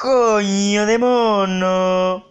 coño de mono.